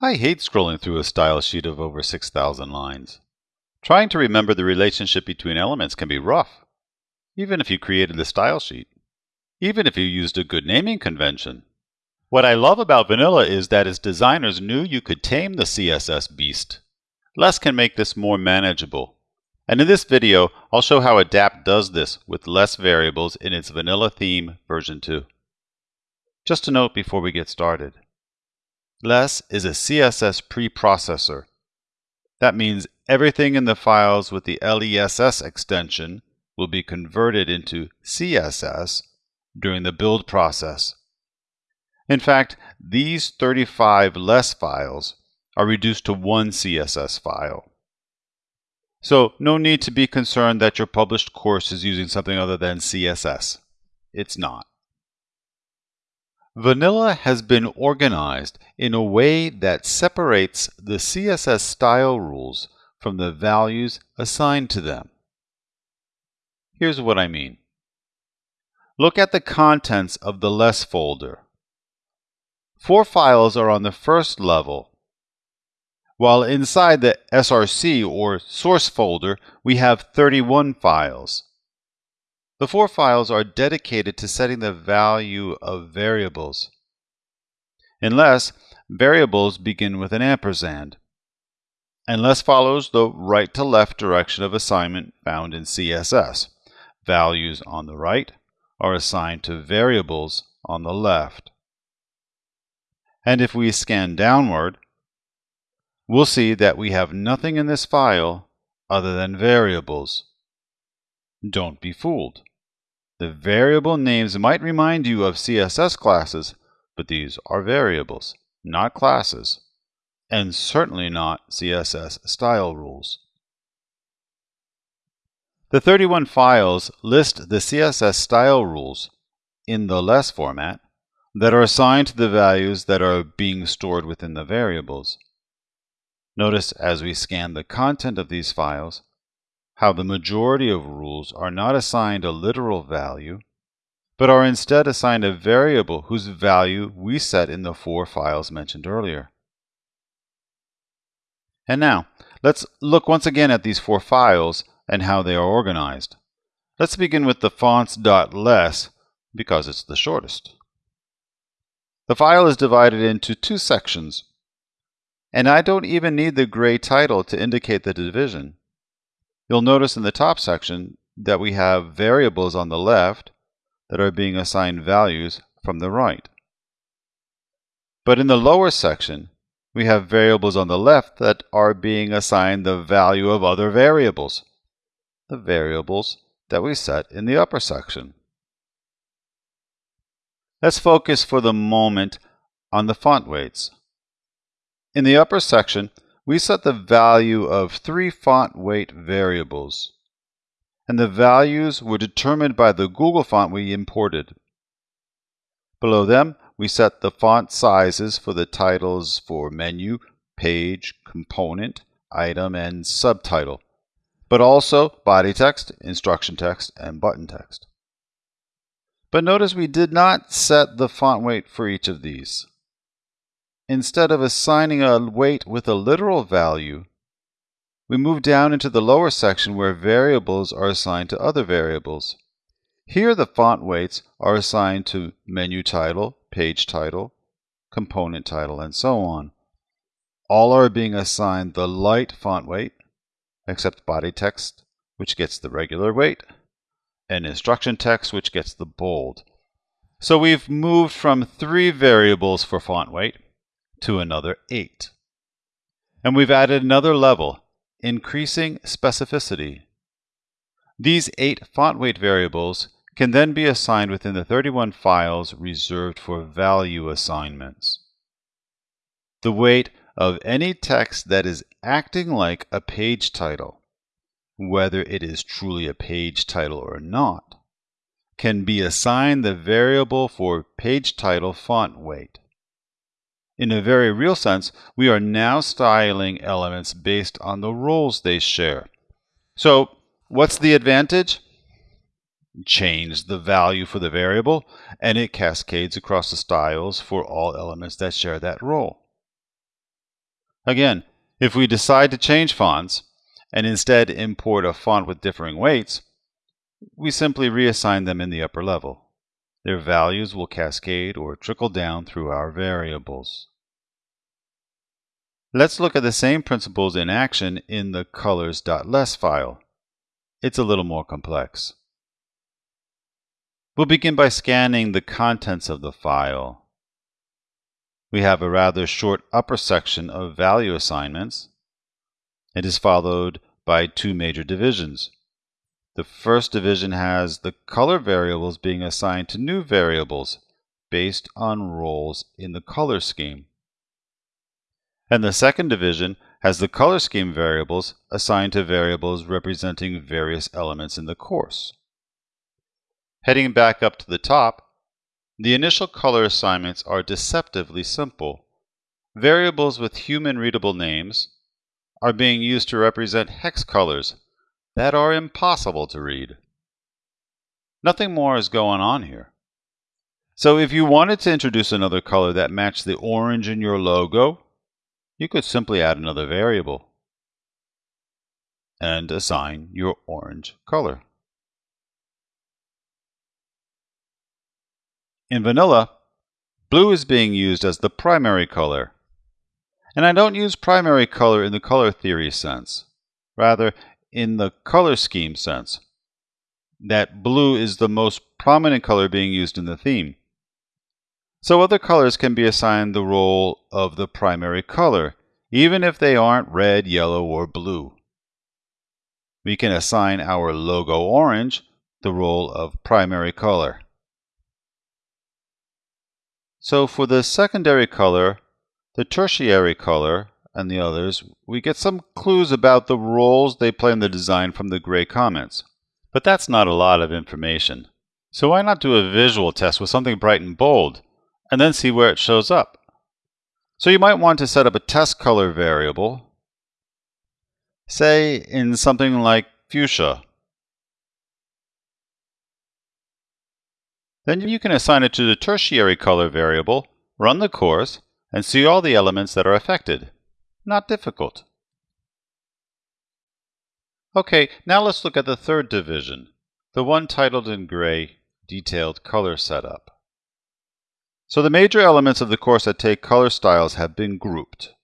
I hate scrolling through a style sheet of over 6,000 lines. Trying to remember the relationship between elements can be rough, even if you created the style sheet, even if you used a good naming convention. What I love about vanilla is that its designers knew you could tame the CSS beast. Less can make this more manageable. And in this video, I'll show how Adapt does this with less variables in its vanilla theme version 2. Just a note before we get started. Less is a CSS preprocessor. That means everything in the files with the LESS extension will be converted into CSS during the build process. In fact, these 35 less files are reduced to one CSS file. So no need to be concerned that your published course is using something other than CSS. It's not. Vanilla has been organized in a way that separates the CSS style rules from the values assigned to them. Here's what I mean. Look at the contents of the less folder. Four files are on the first level, while inside the SRC or source folder, we have 31 files. The four files are dedicated to setting the value of variables. In Less variables begin with an ampersand. Unless follows the right to left direction of assignment found in CSS. Values on the right are assigned to variables on the left. And if we scan downward, we'll see that we have nothing in this file other than variables. Don't be fooled. The variable names might remind you of CSS classes, but these are variables, not classes, and certainly not CSS style rules. The 31 files list the CSS style rules in the less format that are assigned to the values that are being stored within the variables. Notice as we scan the content of these files how the majority of rules are not assigned a literal value, but are instead assigned a variable whose value we set in the four files mentioned earlier. And now, let's look once again at these four files and how they are organized. Let's begin with the fonts.less because it's the shortest. The file is divided into two sections, and I don't even need the gray title to indicate the division. You'll notice in the top section that we have variables on the left that are being assigned values from the right. But in the lower section, we have variables on the left that are being assigned the value of other variables, the variables that we set in the upper section. Let's focus for the moment on the font weights. In the upper section, we set the value of three font weight variables, and the values were determined by the Google font we imported. Below them, we set the font sizes for the titles for menu, page, component, item, and subtitle, but also body text, instruction text, and button text. But notice we did not set the font weight for each of these. Instead of assigning a weight with a literal value, we move down into the lower section where variables are assigned to other variables. Here the font weights are assigned to menu title, page title, component title, and so on. All are being assigned the light font weight, except body text, which gets the regular weight, and instruction text, which gets the bold. So we've moved from three variables for font weight to another 8. And we've added another level, increasing specificity. These eight font weight variables can then be assigned within the 31 files reserved for value assignments. The weight of any text that is acting like a page title, whether it is truly a page title or not, can be assigned the variable for page title font weight. In a very real sense, we are now styling elements based on the roles they share. So what's the advantage? Change the value for the variable, and it cascades across the styles for all elements that share that role. Again, if we decide to change fonts and instead import a font with differing weights, we simply reassign them in the upper level. Their values will cascade or trickle down through our variables. Let's look at the same principles in action in the colors.less file. It's a little more complex. We'll begin by scanning the contents of the file. We have a rather short upper section of value assignments. It is followed by two major divisions. The first division has the color variables being assigned to new variables based on roles in the color scheme. And the second division has the color scheme variables assigned to variables representing various elements in the course. Heading back up to the top, the initial color assignments are deceptively simple. Variables with human-readable names are being used to represent hex colors that are impossible to read. Nothing more is going on here. So if you wanted to introduce another color that matched the orange in your logo, you could simply add another variable and assign your orange color. In vanilla, blue is being used as the primary color. And I don't use primary color in the color theory sense, rather in the color scheme sense, that blue is the most prominent color being used in the theme. So other colors can be assigned the role of the primary color, even if they aren't red, yellow, or blue. We can assign our logo orange the role of primary color. So for the secondary color, the tertiary color, and the others, we get some clues about the roles they play in the design from the gray comments. But that's not a lot of information. So why not do a visual test with something bright and bold? and then see where it shows up. So you might want to set up a test color variable, say in something like fuchsia. Then you can assign it to the tertiary color variable, run the course, and see all the elements that are affected. Not difficult. Okay, now let's look at the third division, the one titled in gray, Detailed Color Setup. So the major elements of the course that take color styles have been grouped.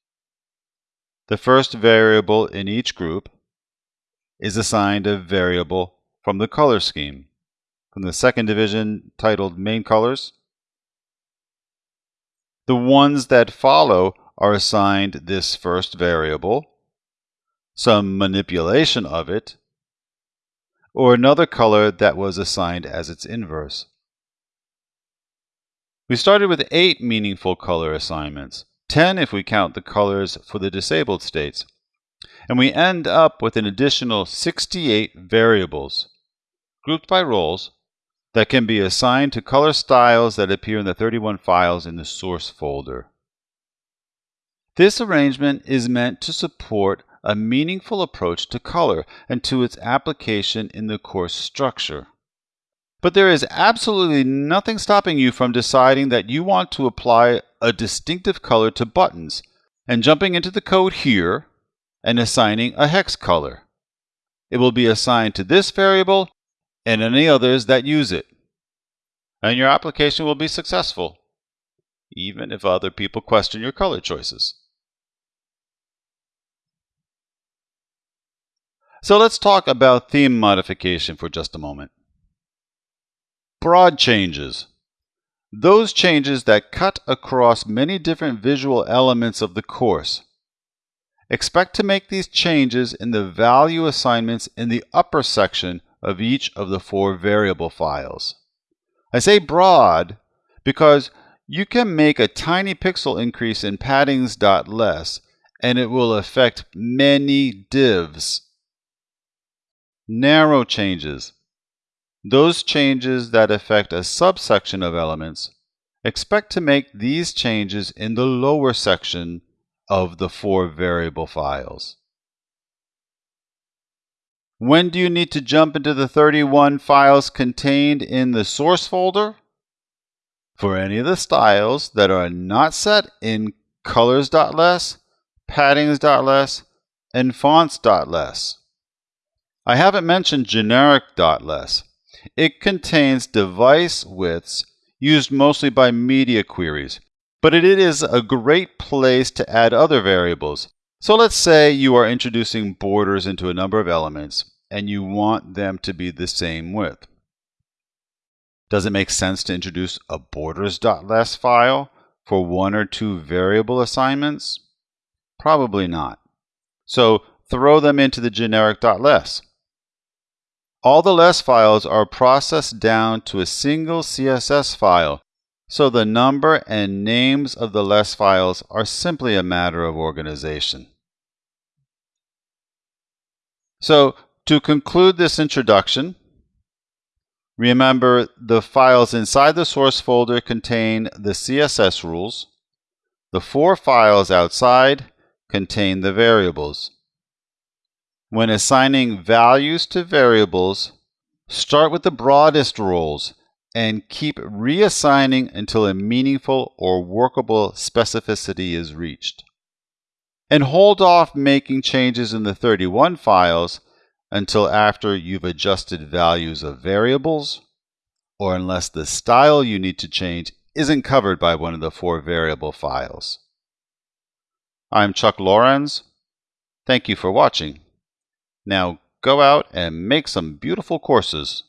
The first variable in each group is assigned a variable from the color scheme. From the second division titled Main Colors, the ones that follow are assigned this first variable, some manipulation of it, or another color that was assigned as its inverse. We started with 8 meaningful color assignments, 10 if we count the colors for the disabled states, and we end up with an additional 68 variables, grouped by roles, that can be assigned to color styles that appear in the 31 files in the source folder. This arrangement is meant to support a meaningful approach to color and to its application in the course structure. But there is absolutely nothing stopping you from deciding that you want to apply a distinctive color to buttons and jumping into the code here and assigning a hex color. It will be assigned to this variable and any others that use it. And your application will be successful, even if other people question your color choices. So let's talk about theme modification for just a moment. Broad changes. Those changes that cut across many different visual elements of the course. Expect to make these changes in the value assignments in the upper section of each of the four variable files. I say broad because you can make a tiny pixel increase in paddings.less and it will affect many divs. Narrow changes those changes that affect a subsection of elements, expect to make these changes in the lower section of the four variable files. When do you need to jump into the 31 files contained in the source folder? For any of the styles that are not set in colors.less, paddings.less, and fonts.less. I haven't mentioned generic generic.less. It contains device widths used mostly by media queries, but it is a great place to add other variables. So let's say you are introducing borders into a number of elements and you want them to be the same width. Does it make sense to introduce a borders.less file for one or two variable assignments? Probably not. So throw them into the generic.less. All the less files are processed down to a single CSS file, so the number and names of the less files are simply a matter of organization. So to conclude this introduction, remember the files inside the source folder contain the CSS rules. The four files outside contain the variables. When assigning values to variables, start with the broadest roles and keep reassigning until a meaningful or workable specificity is reached. And hold off making changes in the 31 files until after you've adjusted values of variables or unless the style you need to change isn't covered by one of the four variable files. I'm Chuck Lorenz. Thank you for watching. Now go out and make some beautiful courses.